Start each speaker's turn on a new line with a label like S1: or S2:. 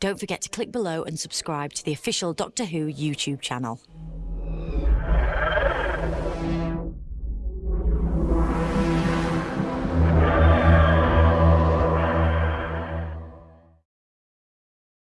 S1: Don't forget to click below and subscribe to the official Doctor Who YouTube channel.